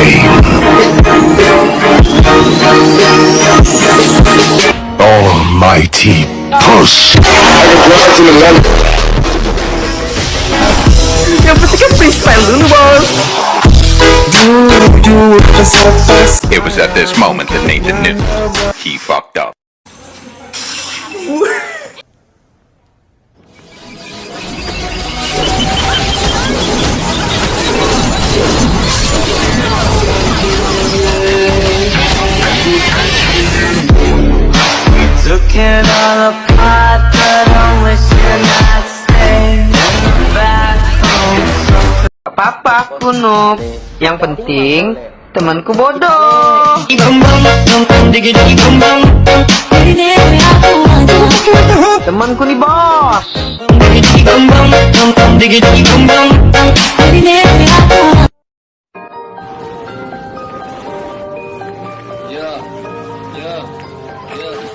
away. Almighty push. Eu pensei que a principal. It was at this moment that Nathan knew he fucked up. All apart, but back home. Kunup Yang penting temanku bodoh. Temanku nih bos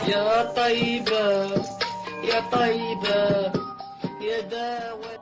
يا طيبة يا طيبة يا داوي